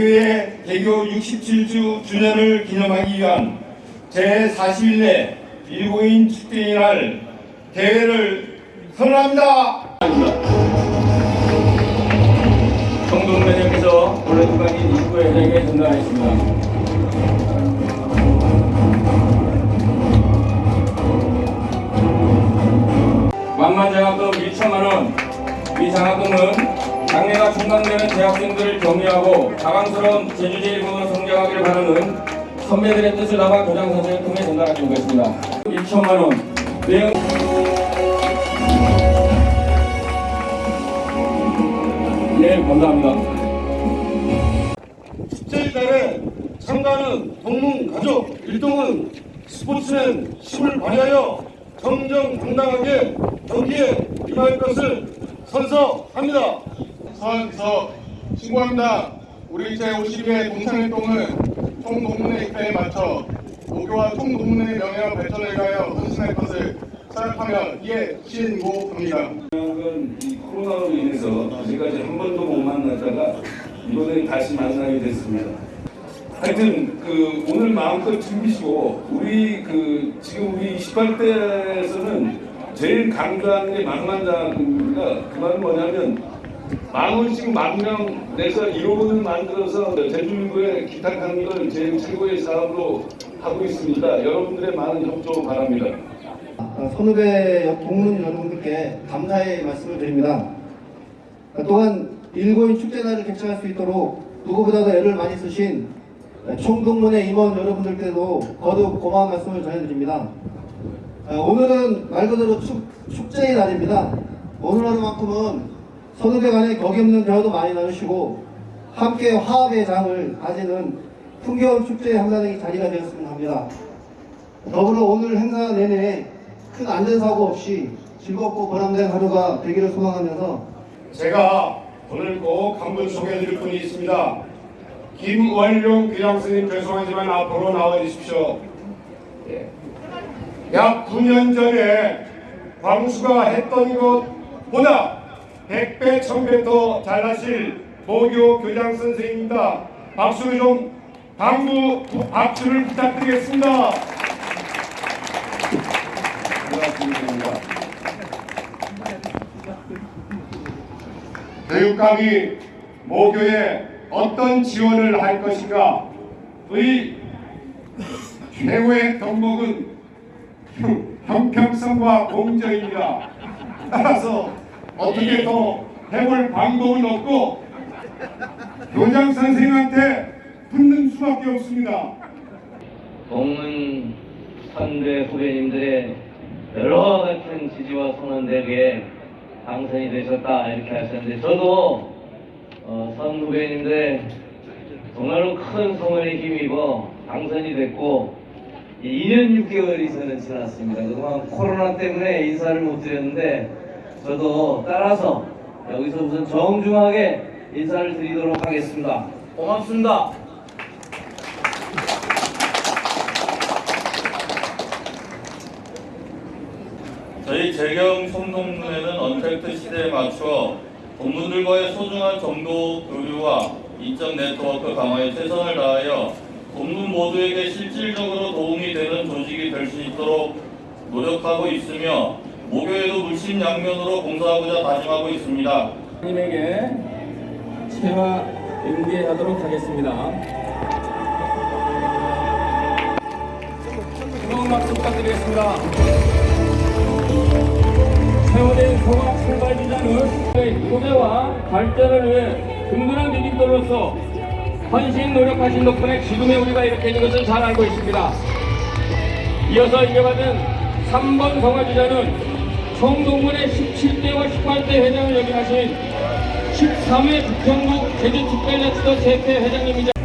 개교 67주 주년을 기념하기 위한 제41회 일고인 축제의 날 대회를 선언합니다. 성동매장에서 본래국간인 입구 회장에게 전달하겠습니다. 만만장학금 1천만원 이 장학금은 장래가 충당되는 재학생들을 격려하고 자강스러운 제주제일공을 성장하기를 바라는 선배들의 뜻을 담아 교장선생을 통해 전달하고 있습니다. 1천만원 내용 네 감사합니다. 축제의 달에 참가하는 동문 가족 일동은 스포츠맨 힘을 발휘하여 정정당당하게 경기에 임할 것을 선서합니다. 서서 신고합니다. 우리 제52회 동창일동은 총동문회 입회에 맞춰 모교와 총동문회의 명예와 발전을 위하여 헌신할 것을 서약하며 이에 신고합니다. 은이 코로나로 인해서 지금까지 한 번도 못 만났다가 이번에 다시 만나게 됐습니다. 하여튼 그 오늘 마음껏 즐기시고 우리 그 지금 우리 18대에서는 제일 강조하는 게 만만장학금입니다. 그 말은 뭐냐면 만 원씩 만명 내서 1호분을 만들어서 제주도에 기탁하는 걸 제일 최고의 사업으로 하고 있습니다. 여러분들의 많은 협조 바랍니다. 어, 선후배 동문 여러분들께 감사의 말씀을 드립니다. 어, 또한 일고인 축제날을 개최할 수 있도록 누구보다도 애를 많이 쓰신 총동문회 임원 여러분들께도 거듭 고마운 말씀을 전해드립니다. 어, 오늘은 말 그대로 축, 축제의 날입니다. 오늘 하루만큼은 선후배 간의 격이 없는 대화도 많이 나누시고 함께 화합의 장을 가지는 풍겨운 축제의 한가득이 자리가 되었으면 합니다. 더불어 오늘 행사 내내 큰 안전사고 없이 즐겁고 보람된 하루가 되기를 소망하면서 제가 오늘 꼭 한 분 소개해드릴 분이 있습니다. 김원룡 교장선생님 죄송하지만 앞으로 나와 주십시오. 예. 약 9년 전에 광수가 했던 것보다 100배, 1000배 더 잘하실 모교 교장 선생님입니다. 박수를 좀 당부 박수를 부탁드리겠습니다. 고맙습니다. 교육감이 모교에 어떤 지원을 할 것인가 의 최고의 덕목은 형- 형평성과 공정입니다. 따라서 어떻게 더 해볼 방법은 없고 교장 선생님한테 붙는 수밖에 없습니다. 동문 선배 후배님들의 여러 같은 지지와 덕에 당선이 되셨다 이렇게 하셨는데 저도 어, 선 후배님들의 정말로 큰 성원에 힘입어 당선이 됐고 2년 6개월이 저는 지났습니다. 그동안 코로나 때문에 인사를 못 드렸는데 저도 따라서 여기서 우선 정중하게 인사를 드리도록 하겠습니다. 고맙습니다. 저희 재경 송동문회는 언택트 시대에 맞추어 동문들과의 소중한 정보 교류와 인적 네트워크 강화에 최선을 다하여 동문 모두에게 실질적으로 도움이 되는 조직이 될 수 있도록 노력하고 있으며 모교에도 물심 양면으로 봉사하고자 다짐하고 있습니다. 님에게 체화 응대하도록 하겠습니다. 뜨거운 박수 부탁드리겠습니다. 세월의 성악 출발주자는 소재와 발전을 위해 든든한 조직들로서 헌신 노력하신 덕분에 지금의 우리가 이렇게 있는 것을 잘 알고 있습니다. 이어서 인정받은 3번 성화주자는 총동문회 17대와 18대 회장을 역임하신 13회 북평국 제주특별자치도 세태 회장님이자